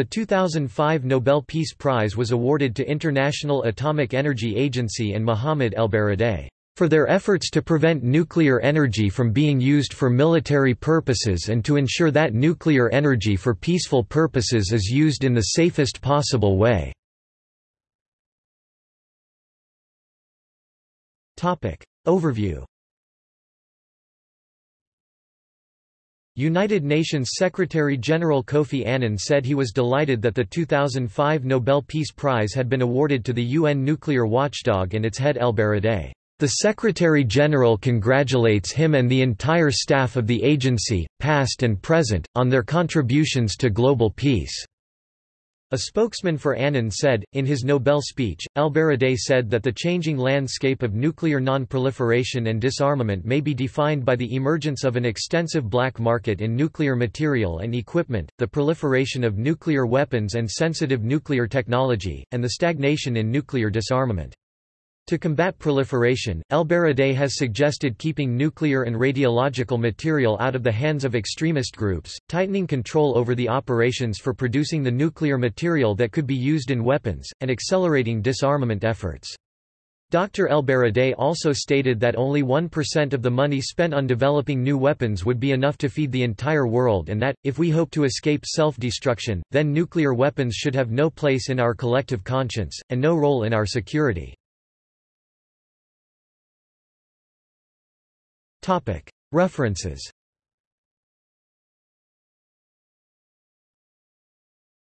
The 2005 Nobel Peace Prize was awarded to International Atomic Energy Agency and Mohammad ElBaradei for their efforts to prevent nuclear energy from being used for military purposes and to ensure that nuclear energy for peaceful purposes is used in the safest possible way. Overview United Nations Secretary-General Kofi Annan said he was delighted that the 2005 Nobel Peace Prize had been awarded to the UN nuclear watchdog and its head ElBaradei. The Secretary-General congratulates him and the entire staff of the agency, past and present, on their contributions to global peace. A spokesman for Annan said, in his Nobel speech, ElBaradei said that the changing landscape of nuclear non-proliferation and disarmament may be defined by the emergence of an extensive black market in nuclear material and equipment, the proliferation of nuclear weapons and sensitive nuclear technology, and the stagnation in nuclear disarmament. To combat proliferation, ElBaradei has suggested keeping nuclear and radiological material out of the hands of extremist groups, tightening control over the operations for producing the nuclear material that could be used in weapons, and accelerating disarmament efforts. Dr. ElBaradei also stated that only 1% of the money spent on developing new weapons would be enough to feed the entire world and that, if we hope to escape self-destruction, then nuclear weapons should have no place in our collective conscience, and no role in our security. References